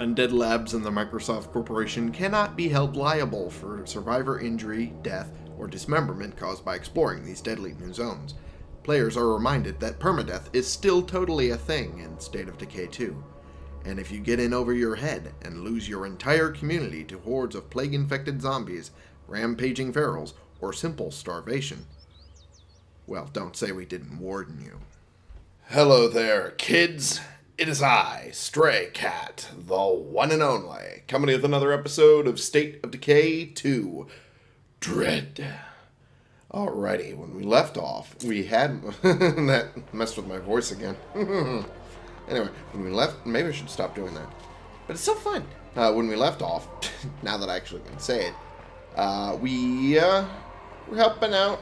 Undead Labs and the Microsoft Corporation cannot be held liable for survivor injury, death, or dismemberment caused by exploring these deadly new zones. Players are reminded that permadeath is still totally a thing in State of Decay 2. And if you get in over your head and lose your entire community to hordes of plague-infected zombies, rampaging ferals, or simple starvation, well, don't say we didn't warn you. Hello there, kids. It is I, Stray Cat, the one and only, coming with another episode of State of Decay 2 Dread. Alrighty, when we left off, we had... that messed with my voice again. anyway, when we left... Maybe I should stop doing that. But it's still fun. Uh, when we left off, now that I actually can say it, uh, we uh, were helping out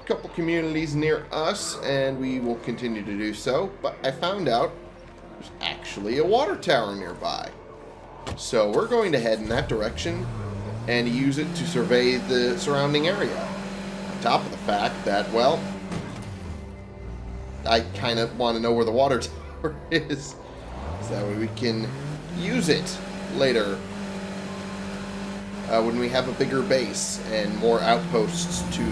a couple communities near us, and we will continue to do so. But I found out there's actually a water tower nearby. So we're going to head in that direction and use it to survey the surrounding area. On top of the fact that, well, I kind of want to know where the water tower is. So that way we can use it later uh, when we have a bigger base and more outposts to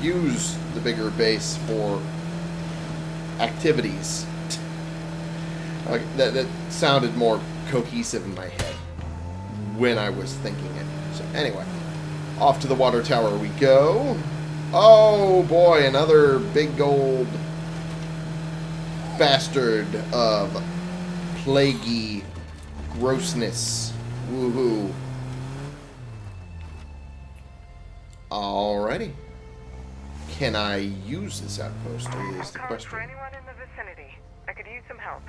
use the bigger base for activities like, that, that sounded more cohesive in my head when I was thinking it. So anyway, off to the water tower we go. Oh boy, another big old bastard of plaguey grossness. Woohoo. Alrighty. Can I use this outpost is the question. For anyone in the vicinity, I could use some help.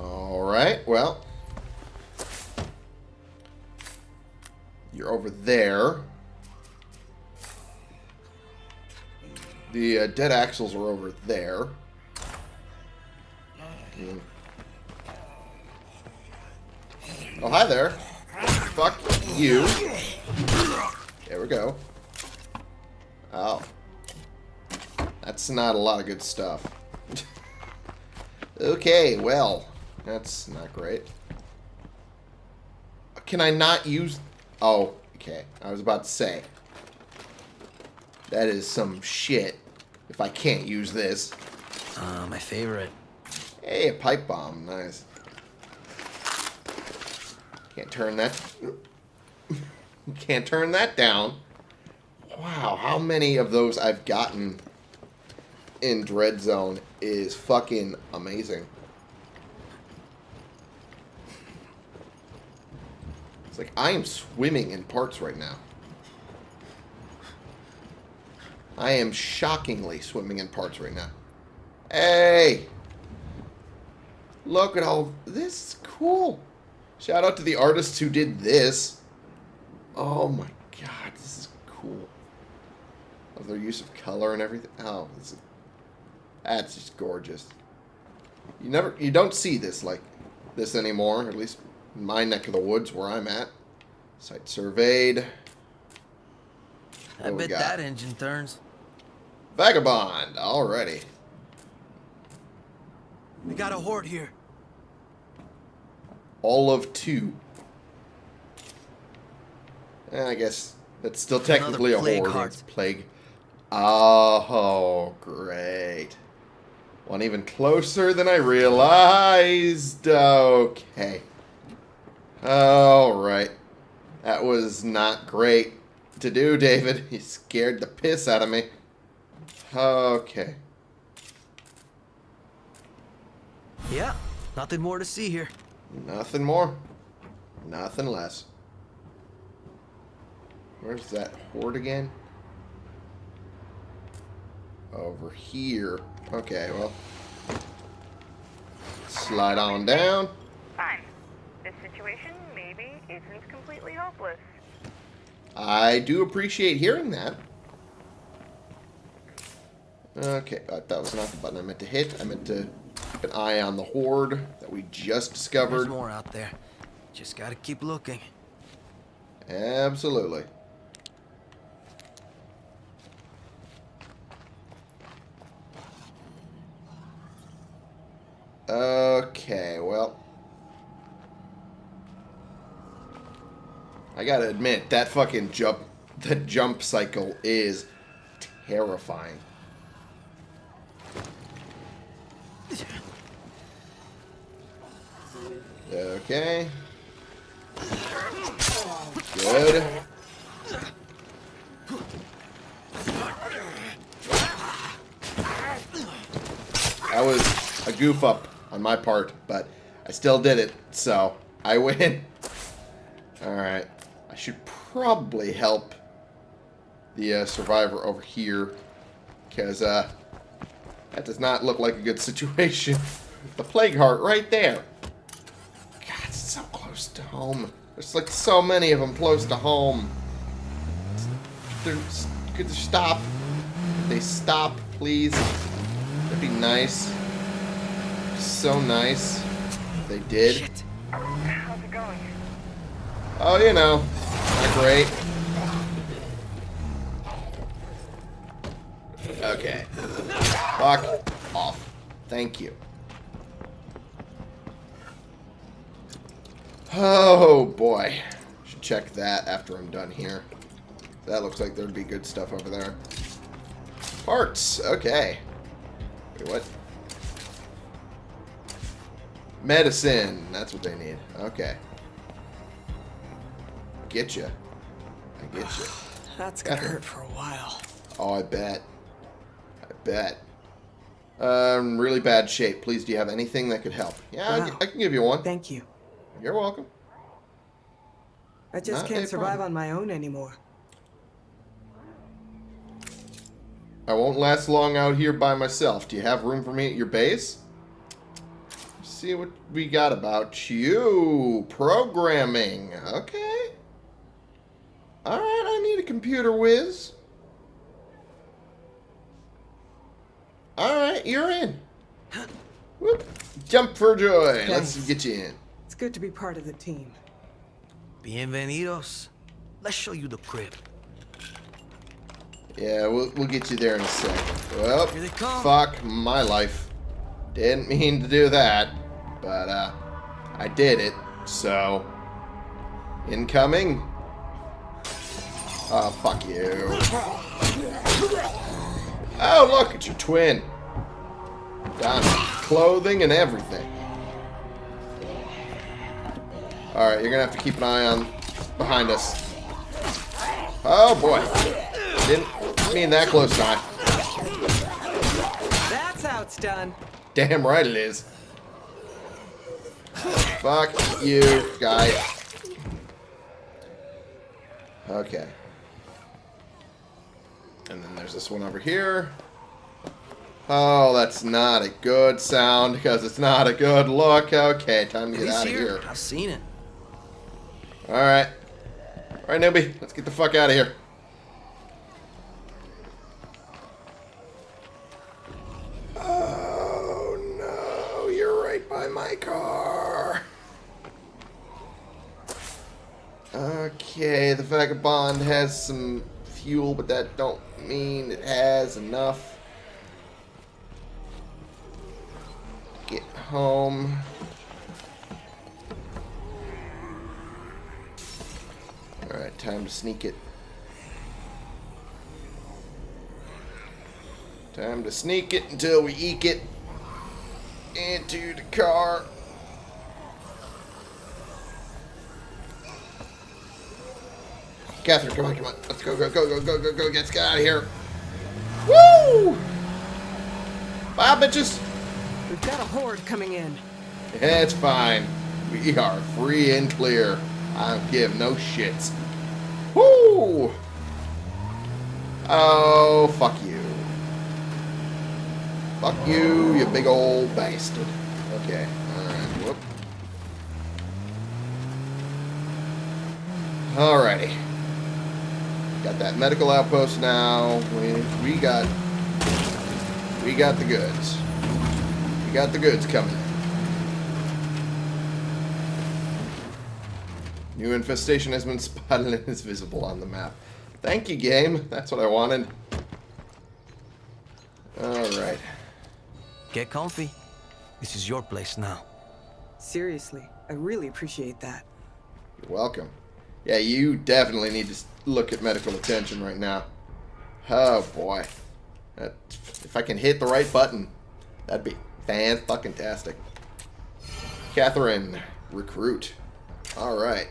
Alright, well. You're over there. The uh, dead axles are over there. Mm. Oh, hi there. Fuck you. There we go. Oh. That's not a lot of good stuff. okay, well. That's not great. Can I not use... Oh, okay. I was about to say. That is some shit if I can't use this. Uh, my favorite. Hey, a pipe bomb. Nice. Can't turn that... Can't turn that down. Wow, how many of those I've gotten in Dread Zone is fucking amazing. It's like I am swimming in parts right now. I am shockingly swimming in parts right now. Hey! Look at all... This is cool. Shout out to the artists who did this. Oh my god, this is cool. Of their use of color and everything. Oh, this is... That's just gorgeous. You never... You don't see this like this anymore, at least my neck of the woods where I'm at. Site surveyed. I bet that engine turns. Vagabond, already. We got a horde here. All of two. Eh, I guess that's still technically a horde. Heart. It's plague. Oh, great. One even closer than I realized. Okay. Alright. That was not great to do, David. You scared the piss out of me. Okay. Yeah, nothing more to see here. Nothing more. Nothing less. Where's that horde again? Over here. Okay, well. Slide on down. Fine. This situation maybe isn't completely hopeless. I do appreciate hearing that. Okay, uh, that was not the button I meant to hit. I meant to keep an eye on the horde that we just discovered. There's more out there. Just gotta keep looking. Absolutely. Okay, well, I gotta admit, that fucking jump, the jump cycle is terrifying. Okay. Good. That was a goof up on my part, but I still did it, so I win. Alright. I should probably help the uh, survivor over here, because uh, that does not look like a good situation. the plague heart right there. God, it's so close to home. There's like so many of them close to home. They're, could they stop? Could they stop, please? That'd be nice. So nice. They did. Shit. How's it going? Oh, you know. Not great. Okay. Fuck off. Thank you. Oh, boy. Should check that after I'm done here. That looks like there'd be good stuff over there. Parts. Okay. Wait, what? Medicine. That's what they need. Okay. Get you. I get you. That's gonna hurt for a while. Oh, I bet. I bet. Um, really bad shape. Please, do you have anything that could help? Yeah, I- Wow. I, can give you one. Thank you. You're welcome. I just Not can't survive problem. on my own anymore. I won't last long out here by myself. Do you have room for me at your base? See what we got about you. Programming. Okay. Alright, I need a computer whiz. Alright, you're in. Whoop. Jump for joy. Let's get you in. It's good to be part of the team. Bienvenidos. Let's show you the crib. Yeah, we'll, we'll get you there in a second. Well, Here they come. fuck my life. Didn't mean to do that, but uh, I did it. So, incoming. Oh, fuck you. Oh, look, it's your twin. To clothing and everything. Alright, you're gonna have to keep an eye on behind us. Oh, boy. Didn't mean that close time. That's how it's done. Damn right it is. Fuck you, guy. Okay. And then there's this one over here. Oh, that's not a good sound because it's not a good look. Okay, time to get out of here. here. I've seen it. Alright. Alright, newbie. Let's get the fuck out of here. Oh, no. You're right by my car. Okay, the vagabond has some fuel, but that don't mean it has enough. Get home. Alright, time to sneak it. Time to sneak it until we eke it into the car. Catherine, come on, come on. Let's go, go, go, go, go, go, go. Let's get out of here. Woo! Bye, bitches. We've got a horde coming in. It's fine. We are free and clear. I don't give no shits. Woo! Oh, fuck you. Fuck you, you big old bastard. Okay, alright, whoop. Alrighty. Got that medical outpost now. We, we got... We got the goods. We got the goods coming in. New infestation has been spotted and is visible on the map. Thank you, game. That's what I wanted. Alright. Get comfy. This is your place now. Seriously, I really appreciate that. You're welcome. Yeah, you definitely need to s- look at medical attention right now. Oh boy. That, if I can hit the right button, that'd be fan fucking tastic. Catherine, recruit. Alright.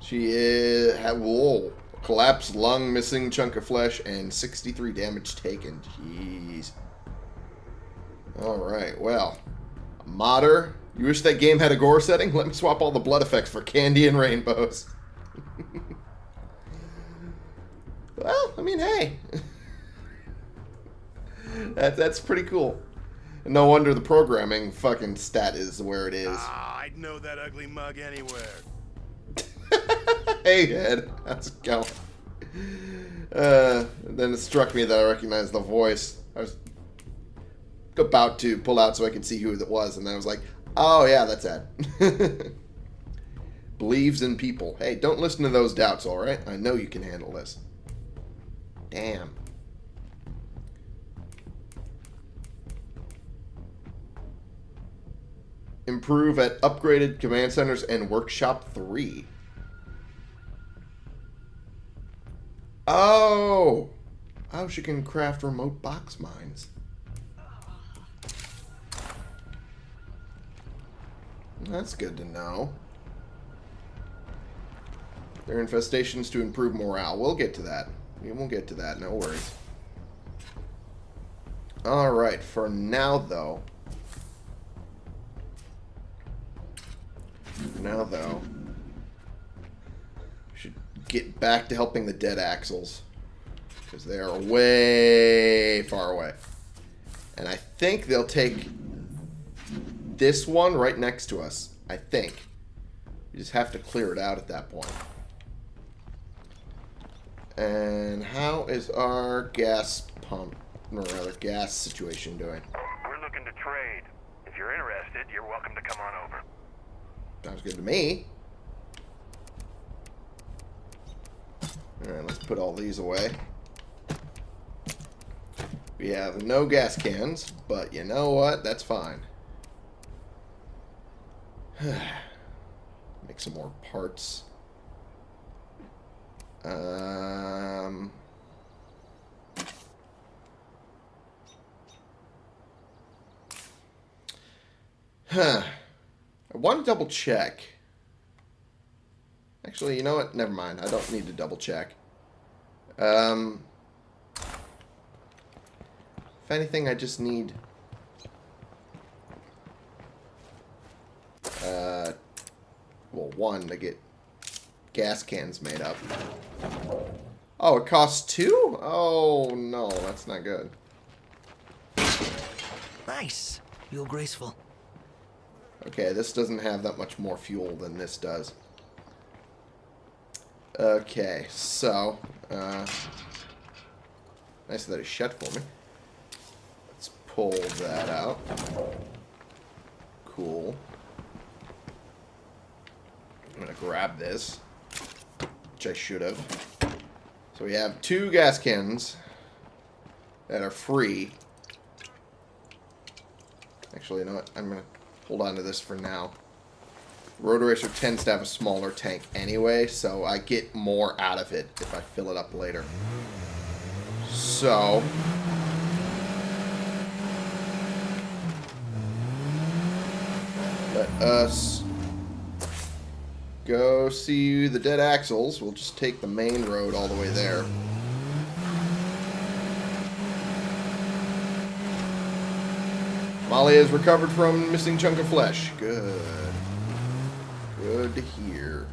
She is. Whoa. Collapsed lung, missing chunk of flesh, and 63 damage taken. Jeez. Alright, well. Modder, you wish that game had a gore setting? Let me swap all the blood effects for candy and rainbows. well, I mean, hey. that, that's pretty cool. No wonder the programming fucking stat is where it is. Ah, I'd know that ugly mug anywhere. hey, Ed. How's it going? Uh, then it struck me that I recognized the voice. I was about to pull out so I could see who it was, and then I was like, oh, yeah, that's Ed. Believes in people. Hey, don't listen to those doubts, alright? I know you can handle this. Damn. Improve at upgraded command centers and workshop 3. Oh! Oh, she can craft remote box mines. That's good to know. Their infestations to improve morale. We'll get to that. We will get to that, no worries. Alright, for now though. For now though. we Should get back to helping the dead axles. Because they are way far away. And I think they'll take this one right next to us. I think. We just have to clear it out at that point. And how is our gas pump, or rather gas situation doing? We're looking to trade. If you're interested, you're welcome to come on over. Sounds good to me. Alright, let's put all these away. We have no gas cans, but you know what? That's fine. Make some more parts. Um... Huh. I want to double check. Actually, you know what? Never mind. I don't need to double check. Um, if anything, I just need... Uh, well, one, to get gas cans made up. Oh, it costs two? Oh, no. That's not good. Nice. You're graceful. Okay, this doesn't have that much more fuel than this does. Okay, so, uh, nice that it shut for me. Let's pull that out. Cool. I'm gonna grab this, which I should have. So we have two gas cans that are free. Actually, you know what? I'm gonna hold on to this for now. Rotor Racer tends to have a smaller tank anyway, so I get more out of it if I fill it up later. So... Let us go see the dead axles. We'll just take the main road all the way there. Molly has recovered from missing chunk of flesh. Good. Good to hear.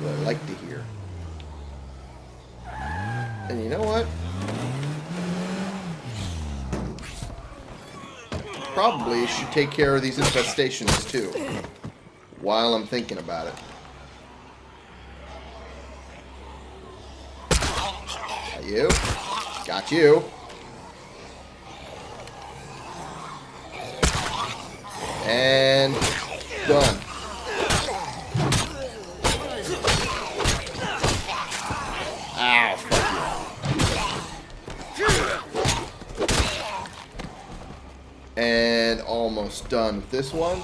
What I like to hear. And you know what? Probably should take care of these infestations too. While I'm thinking about it. Got you. Got you. And done. Ow, fuck you. And almost done with this one.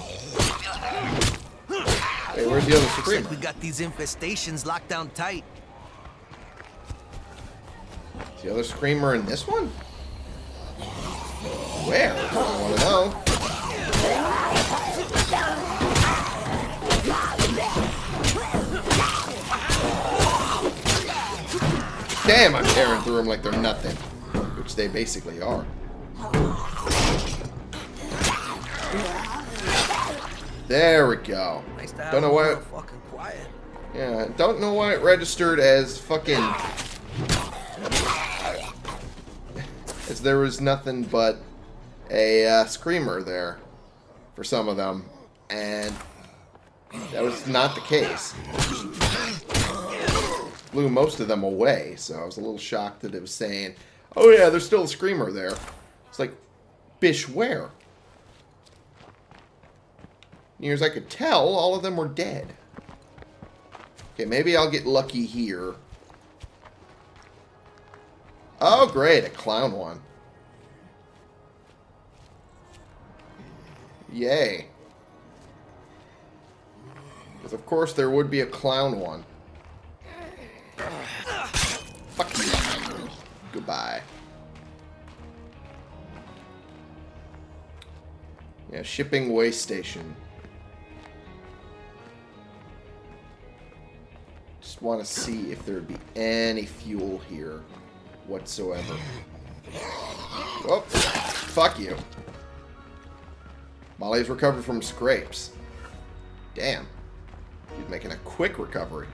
Where's the other Looks like we got these infestations locked down tight. Is the other screamer in this one? Where? I want to know. Damn, I'm tearing through them like they're nothing. Which they basically are. There we go. To have Don't know why. fucking quiet. Yeah, don't know why it registered as fucking. As there was nothing but a uh, screamer there for some of them, and that was not the case. Blew most of them away, so I was a little shocked that it was saying, "Oh yeah, there's still a screamer there." It's like, bish, where? Near as I could tell, all of them were dead. Okay, maybe I'll get lucky here. Oh, great, a clown one. Yay. Because of course there would be a clown one. Fuck you. Goodbye. Yeah, shipping way station. Just want to see if there would be any fuel here whatsoever. Oh, fuck you. Molly's recovered from scrapes. Damn. He's making a quick recovery.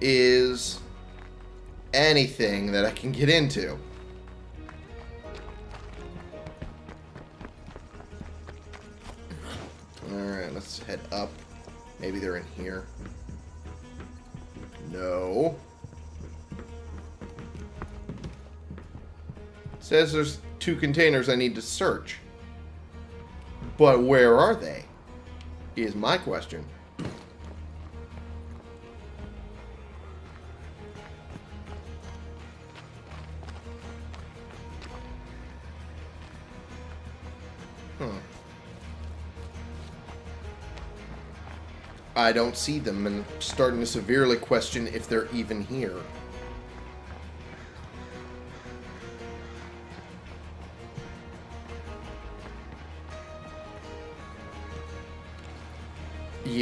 Is anything that I can get into. Says there's two containers I need to search. But where are they? Is my question. I don't see them and I'm starting to severely question if they're even here.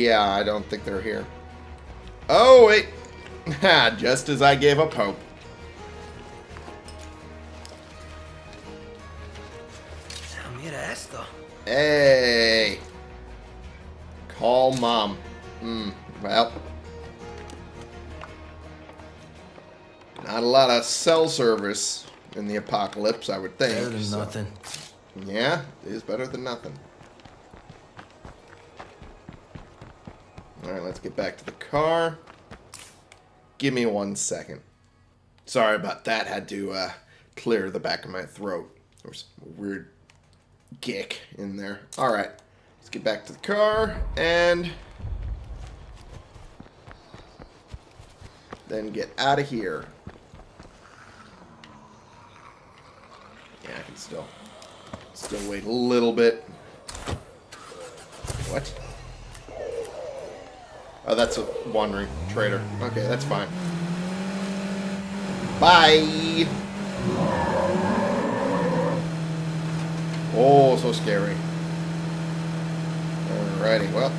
Yeah, I don't think they're here. Oh, wait. Just as I gave up hope. Esto. Hey. Call mom. Hmm. Well. Not a lot of cell service in the apocalypse, I would think. Better than so- nothing. Yeah, it is better than nothing. Let's get back to the car. Give me one second. Sorry about that. Had to uh, clear the back of my throat. There was a weird gick in there. Alright, let's get back to the car and then get out of here. Yeah, I can still still wait a little bit. What? Oh, that's a wandering trader. Okay, that's fine. Bye. Oh, so scary. Alrighty, well,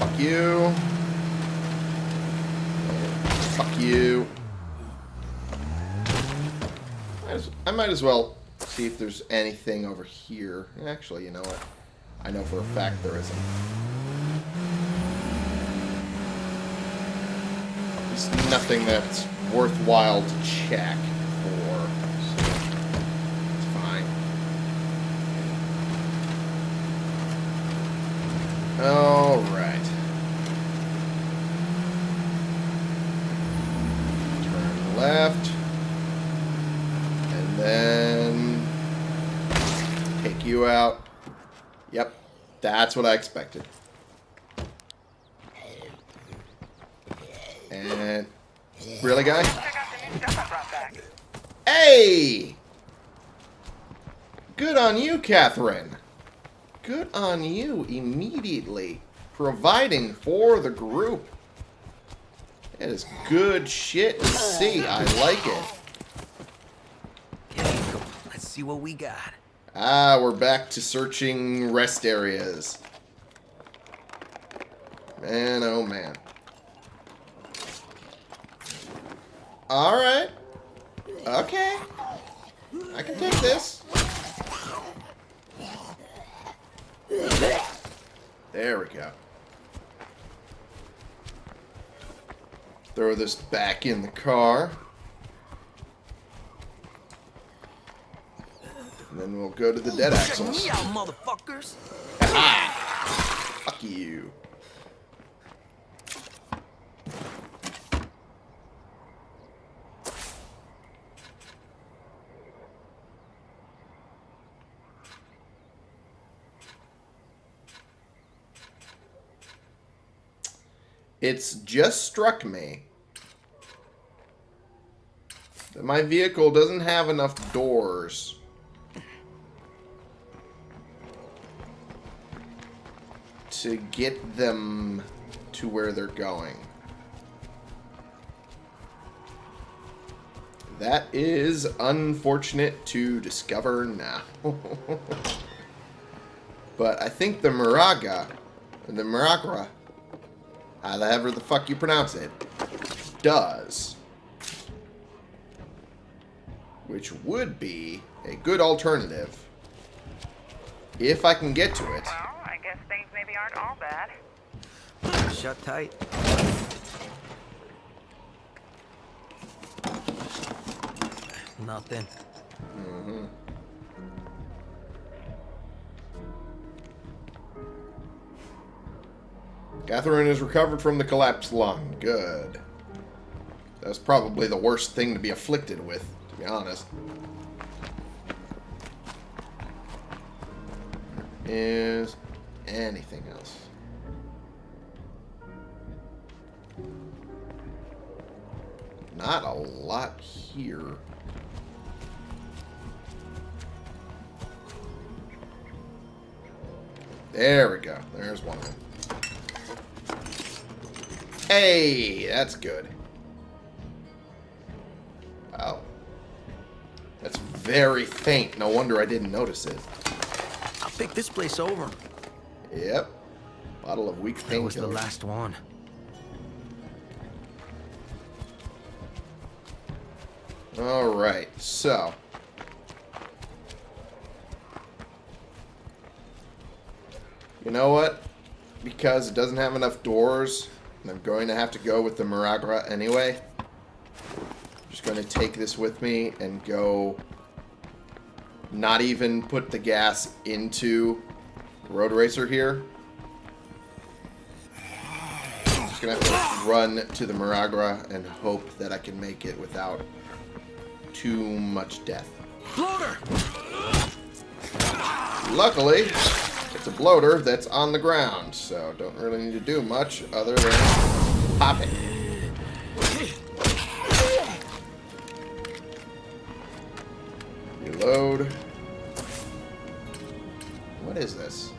fuck you. Fuck you. I I might as well see if there's anything over here. Actually, you know what? I know for a fact there isn't. There's nothing that's worthwhile to check for. So it's fine. Alright. Turn left. And then take you out. Yep. That's what I expected. And really, guy? Check out the new stuff I brought back. Hey! Good on you, Catherine. Good on you immediately. Providing for the group. That is good shit to see. I like it. Here we go. Let's see what we got. Ah, we're back to searching rest areas. Man, oh man. Alright. Okay. I can take this. There we go. Throw this back in the car. And then we'll go to the dead Check axles. me out, motherfuckers. Fuck you. It's just struck me that my vehicle doesn't have enough doors. to get them to where they're going. That is unfortunate to discover now. but I think the Moraga, the Maragra, however the fuck you pronounce it, does. Which would be a good alternative if I can get to it. Well, I guess things maybe aren't all bad. Shut tight. Nothing. Mm-hmm. Catherine is recovered from the collapsed lung. Good. That's probably the worst thing to be afflicted with, to be honest. Is anything else? Not a lot here. There we go. There's one of them. Hey, that's good. Wow. That's very faint. No wonder I didn't notice it. I'll pick this place over. Yep. Bottle of weak That was the last one. Alright, so. You know what? Because it doesn't have enough doors, and I'm going to have to go with the Miragra anyway. I'm just going to take this with me and go not even put the gas into the Road Racer here. I'm just going to have to run to the Miragra and hope that I can make it without too much death. Luckily, it's a bloater that's on the ground, so don't really need to do much other than pop it. Reload. What is this?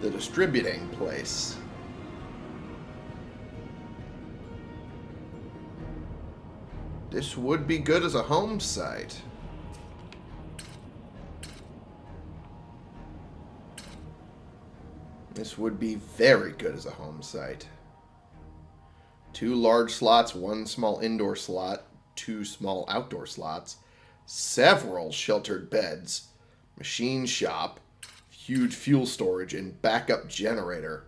The distributing place. This would be good as a home site. Would be very good as a home site. Two large slots, one small indoor slot, two small outdoor slots, several sheltered beds, machine shop, huge fuel storage, and backup generator.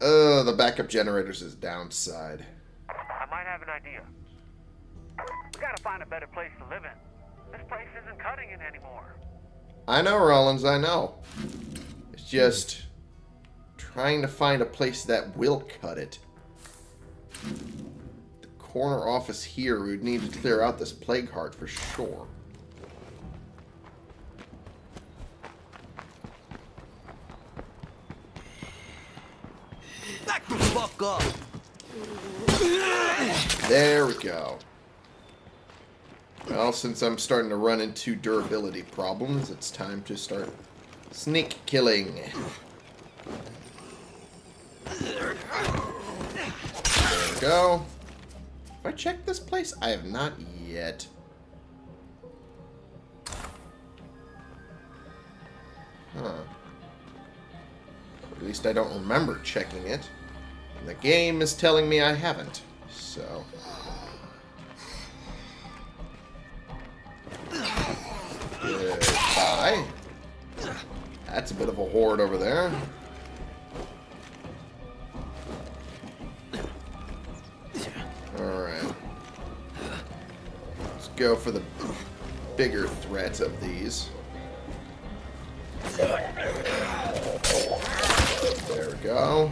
Uh, the backup generator's his downside. I might have an idea. We gotta find a better place to live in. This place isn't cutting it anymore. I know, Rollins, I know. It's just trying to find a place that will cut it. The corner office here, we would need to clear out this plague heart for sure. Back the fuck up! There we go. Well, since I'm starting to run into durability problems, it's time to start sneak killing. There we go. Have I checked this place? I have not yet. Huh. At least I don't remember checking it. And the game is telling me I haven't. So... Goodbye. That's a bit of a horde over there. Alright. Let's go for the bigger threats of these. There we go.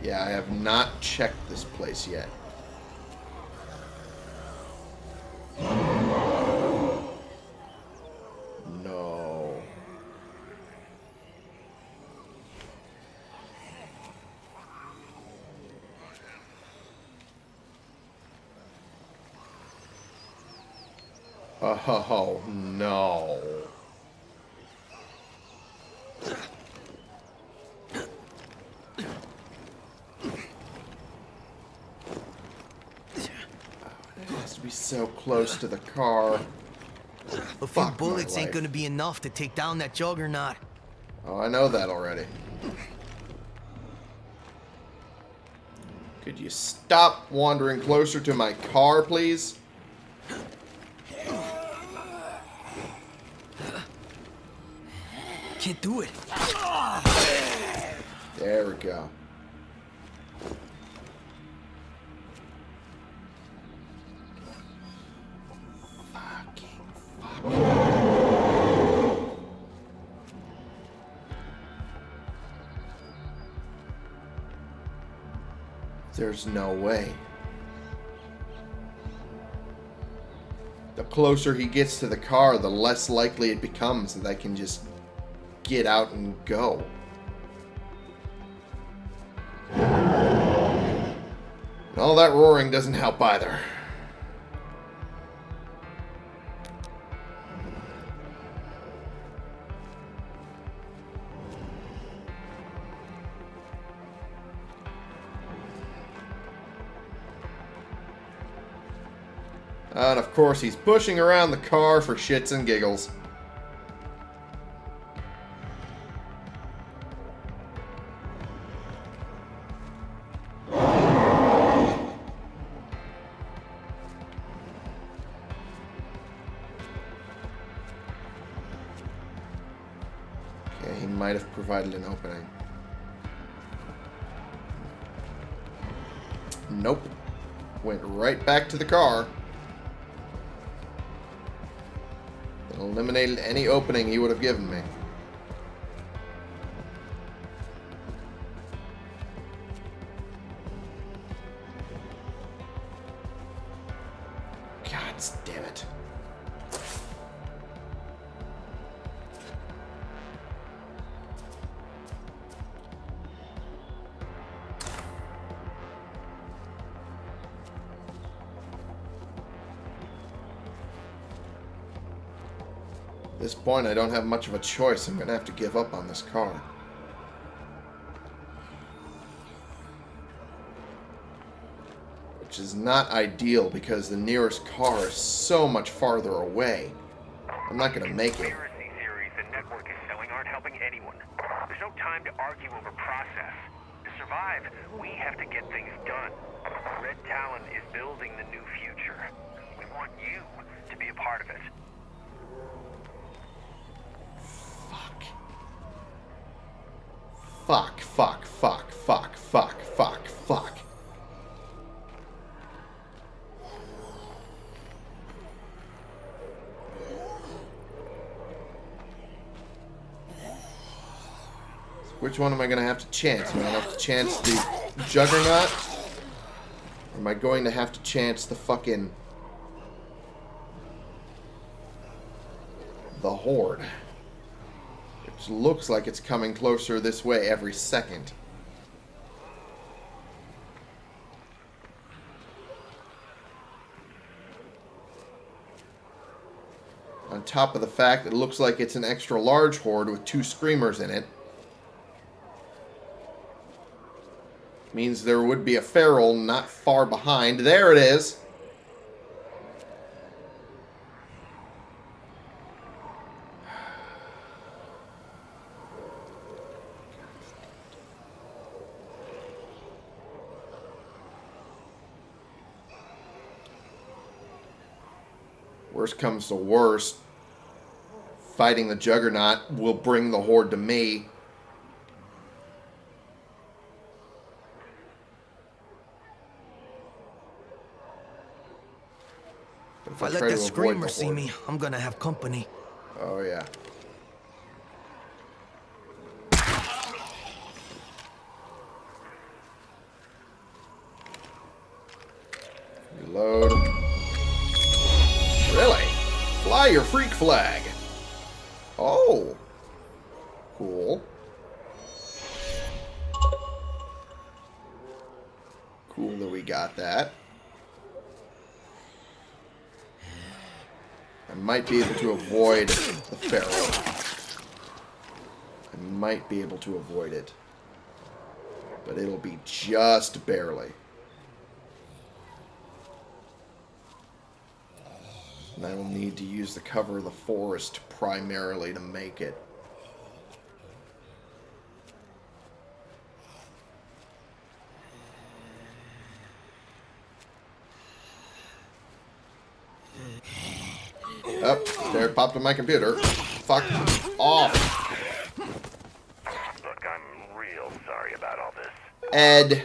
Yeah, I have not checked this place yet. No. Oh, no. It has to be so close to the car. A few Fuck bullets ain't gonna be enough to take down that juggernaut. Oh, I know that already. Could you stop wandering closer to my car, please? Can't do it. There we go. There's no way. The closer he gets to the car, the less likely it becomes that I can just get out and go. And all that roaring doesn't help either. And of course, he's pushing around the car for shits and giggles. Okay, he might have provided an opening. Nope. Went right back to the car. Any opening he would have given me. Point, I don't have much of a choice. I'm going to have to give up on this car. Which is not ideal because the nearest car is so much farther away. I'm not going to make it. Conspiracy theories the network is selling aren't helping anyone. There's no time to argue over process. To survive, we have to get things done. Red Talon is building the new future. We want you to be a part of it. Fuck. Fuck, fuck, fuck, fuck, fuck, fuck, fuck. Which one am I going to have to chance? Am I going to have to chance the Juggernaut? Or am I going to have to chance the fucking... The Horde? Which looks like it's coming closer this way every second. On top of the fact it looks like it's an extra large horde with two screamers in it. Means there would be a feral not far behind. There it is. Worst comes to worst, fighting the Juggernaut will bring the Horde to me. But If I let that the screamer see me, I'm gonna have company. Oh, yeah. Reload. Fly your freak flag. Oh. Cool. Cool that we got that. I might be able to avoid the Feral. I might be able to avoid it. But it'll be just barely. And I will need to use the cover of the forest primarily to make it. Up oh, there, it popped on my computer. Fuck off, Look, I'm real sorry about all this. Ed.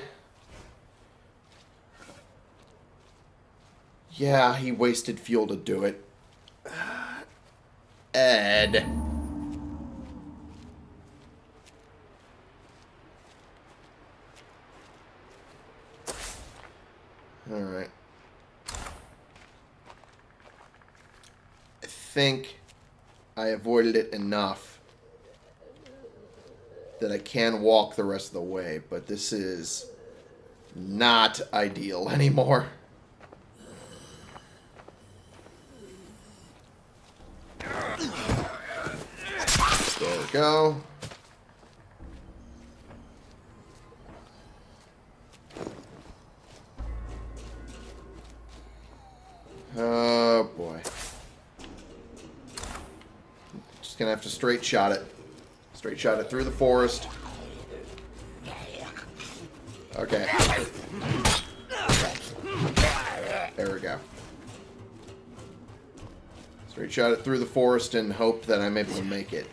Yeah, he wasted fuel to do it. Ed. Alright. I think I avoided it enough that I can walk the rest of the way, but this is not ideal anymore. Go. Oh boy. Just gonna have to straight shot it. Straight shot it through the forest. Okay. There we go. Straight shot it through the forest and hope that I'm able to make it.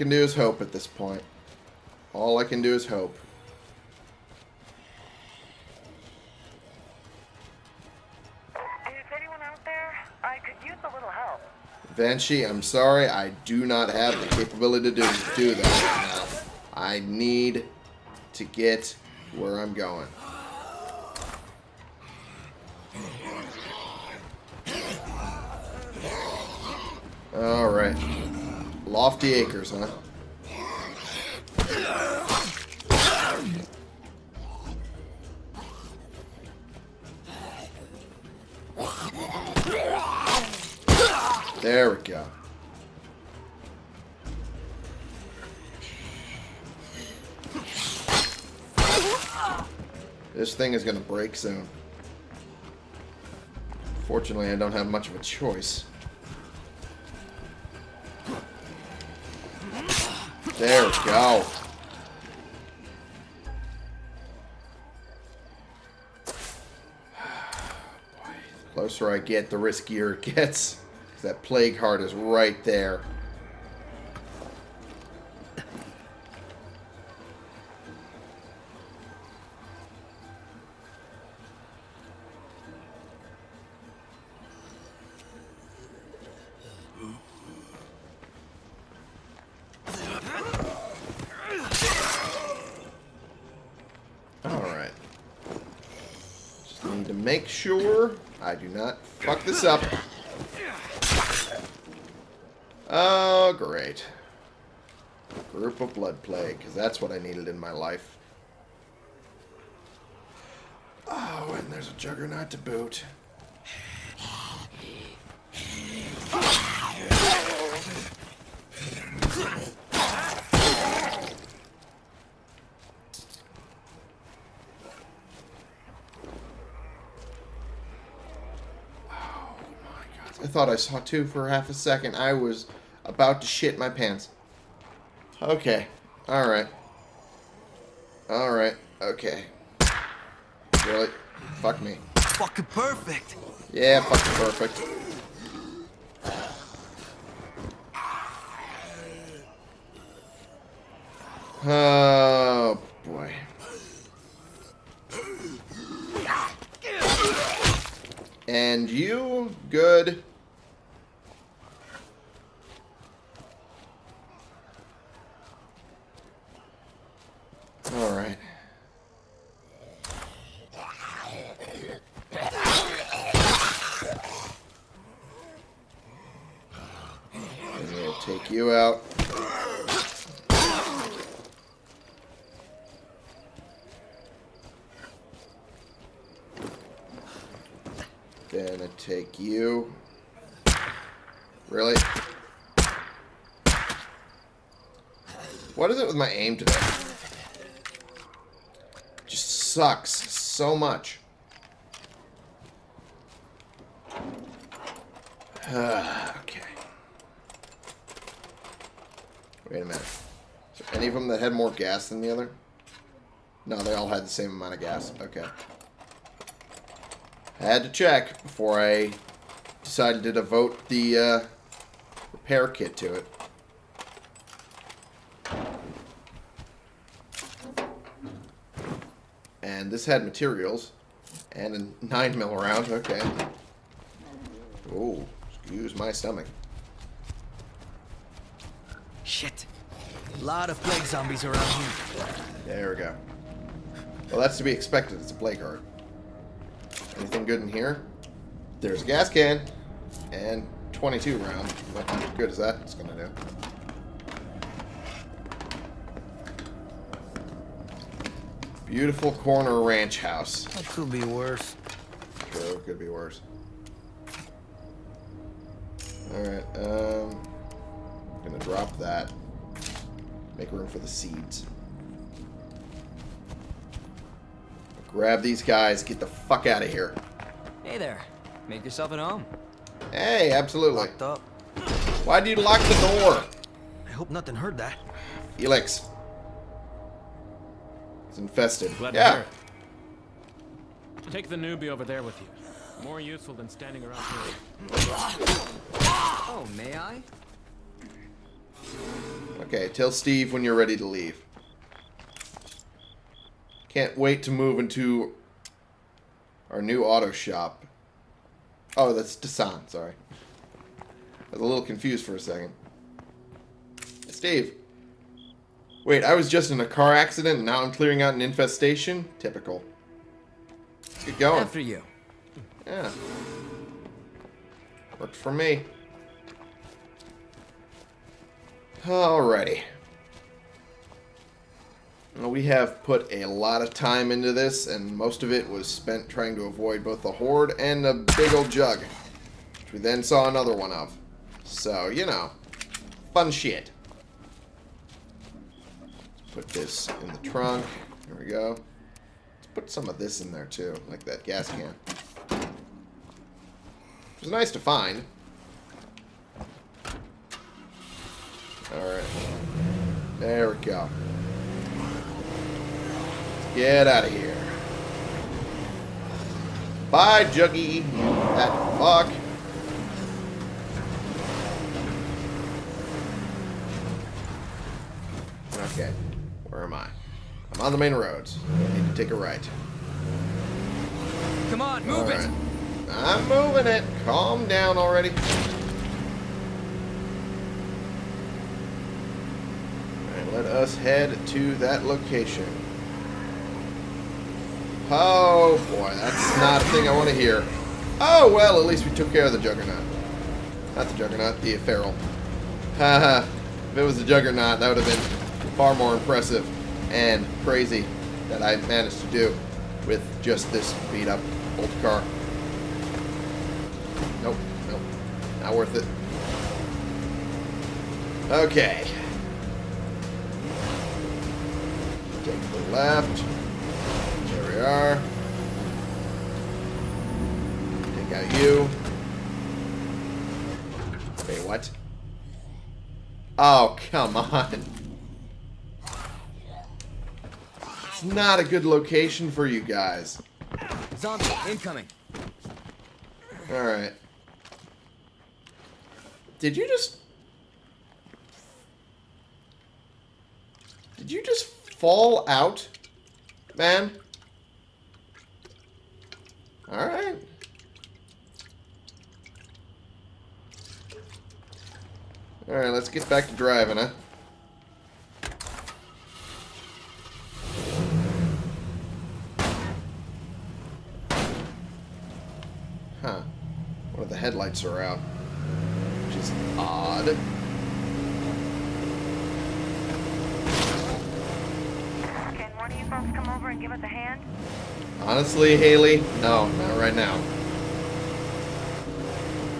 Can do is hope at this point. All I can do is hope. Is anyone out there? I could use a little help. Banshee, I'm sorry, I do not have the capability to do, do that right now. I need to get where I'm going. Alright. Lofty Acres, huh? There we go. This thing is going to break soon. Fortunately, I don't have much of a choice. There we go. Closer I get, the riskier it gets. That plague heart is right there. This up. Oh, great. Group of Blood Plague, because that's what I needed in my life. Oh, and there's a Juggernaut to boot. I thought I saw two for half a second. I was about to shit my pants. Okay. Alright. Alright. Okay. Really? Fuck me. Fucking perfect. Yeah, fucking perfect. Oh, boy. And you, good. All right. I'm gonna take you out. Then I take you. Really? What is it with my aim today? Just sucks so much. okay. Wait a minute. Is there any of them that had more gas than the other? No, they all had the same amount of gas. Okay. I had to check before I decided to devote the uh, repair kit to it. And this had materials and a 9 mil round. Okay. Oh, excuse my stomach. Shit. A Lot of plague zombies around here. There we go. Well, that's to be expected. It's a plague heart. Anything good in here? There's a gas can and 22 round. What good is that? It's gonna do. Beautiful corner ranch house. That could be worse. Sure, could be worse. Alright, um... Gonna drop that. Make room for the seeds. Grab these guys, get the fuck out of here. Hey there. Make yourself at home. Hey, absolutely. Locked up. Why do you lock the door? I hope nothing heard that. Felix. It's infested. Glad to yeah. hear it. Take the newbie over there with you. More useful than standing around here. Oh, may I? Okay, tell Steve when you're ready to leave. Can't wait to move into our new auto shop. Oh, that's Desan, sorry. I was a little confused for a second. Steve. Wait, I was just in a car accident and now I'm clearing out an infestation? Typical. Let's get going. After you. Yeah. Worked for me. Alrighty. We have put a lot of time into this, and most of it was spent trying to avoid both the horde and a big old jug, which we then saw another one of. So, you know, fun shit. Put this in the trunk. Here we go. Let's put some of this in there too, like that gas can. It was nice to find. Alright. There we go. Get out of here. Bye, Juggy, you fat fuck. Okay. Where am I? I'm on the main roads. I need to take a right. Come on, move it. I'm moving it. Calm down already. Alright, let us head to that location. Oh boy, that's not a thing I want to hear. Oh well, at least we took care of the Juggernaut. Not the Juggernaut, the Feral. Haha. if it was the Juggernaut, that would have been far more impressive and crazy that I managed to do with just this beat up old car. Nope, nope. Not worth it. Okay. Take the left. We are. Take out you. Wait, what? Oh, come on. It's not a good location for you guys. Zombie incoming. Alright. Did you just... Did you just fall out, man? Alright. Alright, let's get back to driving, huh? Huh. One of the headlights are out. Which is odd. Can one of you folks come over and give us a hand? Honestly, Haley, no, not right now.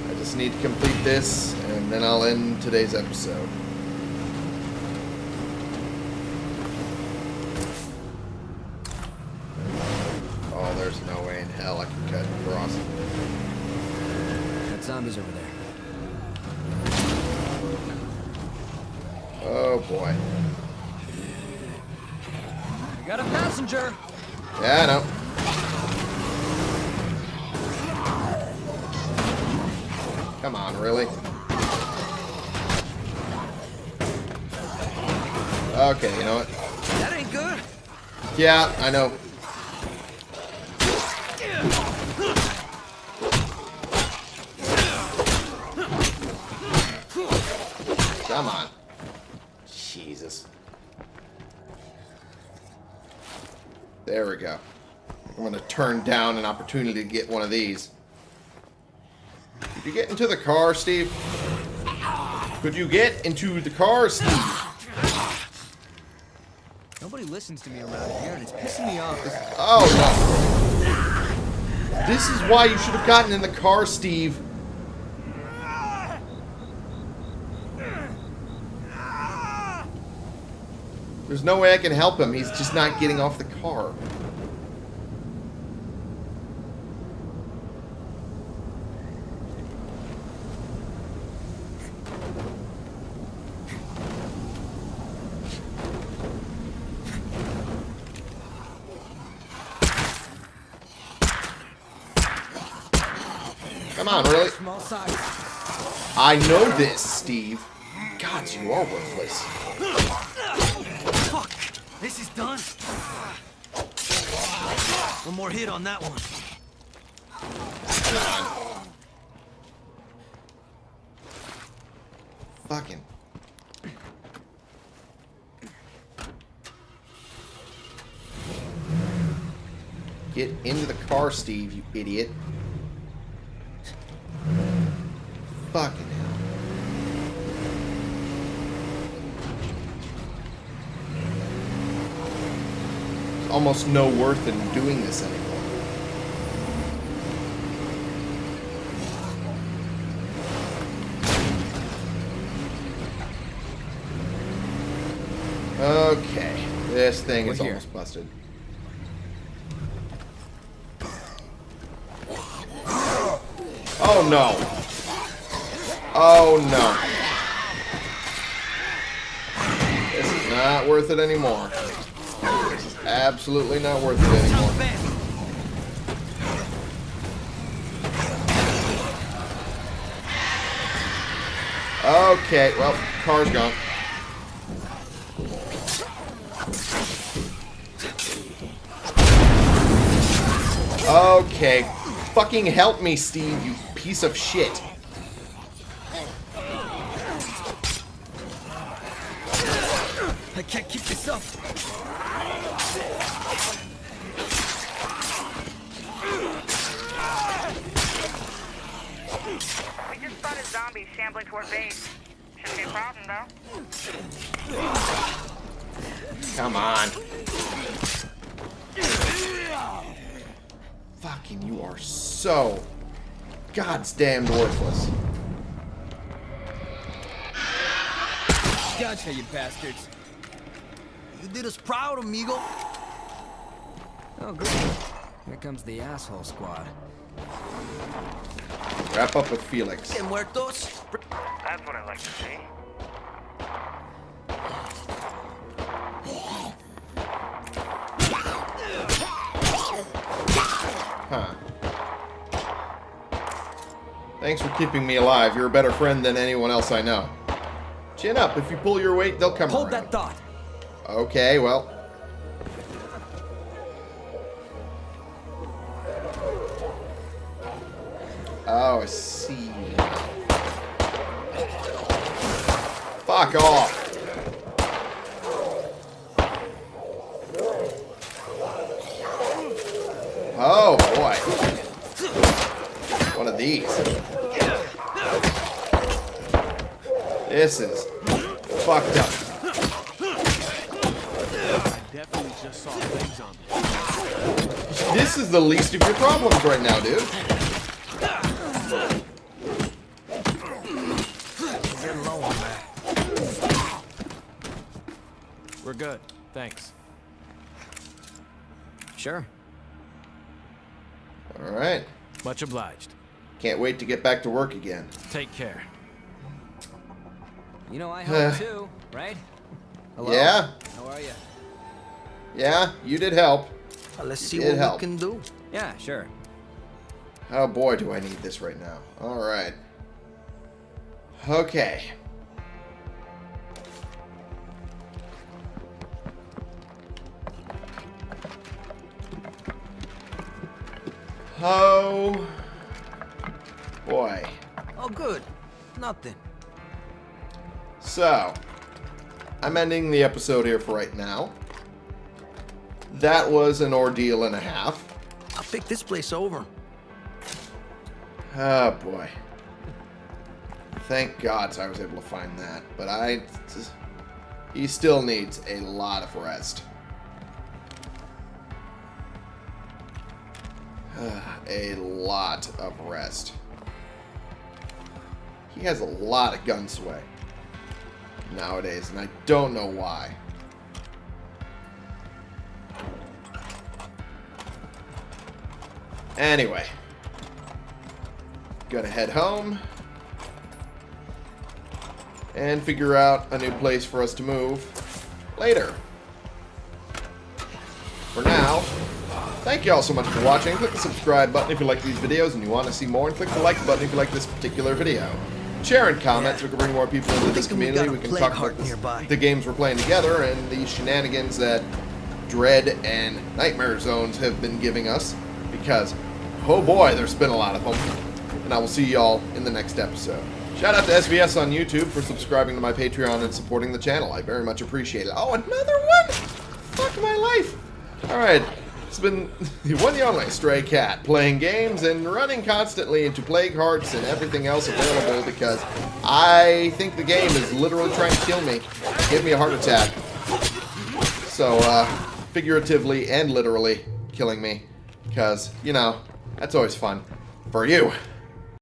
I just need to complete this, and then I'll end today's episode. Yeah, I know. Come on. Jesus. There we go. I'm going to turn down an opportunity to get one of these. Could you get into the car, Steve? Could you get into the car, Steve? Nobody listens to me around here, and it's pissing me off. Oh, no. This is why you should have gotten in the car, Steve. There's no way I can help him. He's just not getting off the car. Come on, really? Small size. I know this, Steve. God, you are worthless. Fuck. This is done. One more hit on that one. Fucking. Get into the car, Steve, you idiot. Fucking hell. There's almost no worth in doing this anymore. Okay, this thing We're is here. almost busted. Oh no. Oh no. This is not worth it anymore. Absolutely not worth it anymore. Okay, well, car's gone. Okay. Fucking help me, Steve, you piece of shit. I can't keep this up. toward base. Shouldn't be a problem, though. Come on. Fucking, you are so God's damned worthless. Gotcha, you bastards. You did us proud, amigo. Oh, good. Here comes the asshole squad. Wrap up with Felix. Que muertos? That's what I like to see. Thanks for keeping me alive. You're a better friend than anyone else I know. Chin up. If you pull your weight, they'll come Hold around. that thought. Okay, well. Oh, I see. Fuck off. Oh, boy. One of these. This is fucked up. Definitely just saw legs on me. This is the least of your problems right now, dude. Get low on that. We're good. Thanks. Sure. Alright. Much obliged. Can't wait to get back to work again. Take care. You know I helped too, right? Hello? Yeah? How are you? Yeah, you did help. Uh, let's see It what helped. we can do. Yeah, sure. Oh boy, do I need this right now. Alright. Okay. Oh. Boy. Oh, good. Nothing. So, I'm ending the episode here for right now. That was an ordeal and a half. I'll pick this place over. Oh boy. Thank God I was able to find that. But I. He still needs a lot of rest. a lot of rest. He has a lot of gun sway nowadays, and I don't know why. Anyway. Gonna head home. And figure out a new place for us to move later. For now, thank you all so much for watching. Click the subscribe button if you like these videos and you want to see more, and click the like button if you like this particular video. Share and comment so we can bring more people into this community. We can talk about this- the games we're playing together and the shenanigans that Dread and Nightmare Zones have been giving us. Because, oh boy, there's been a lot of them. And I will see y'all in the next episode. Shout out to SVS on YouTube for subscribing to my Patreon and supporting the channel. I very much appreciate it. Oh, another one? Fuck my life. Alright, it's been the one and only Stray Cat, playing games and running constantly into Plague Hearts and everything else available because I think the game is literally trying to kill me. Give me a heart attack. So, uh, figuratively and literally killing me. Because, you know, that's always fun. For you.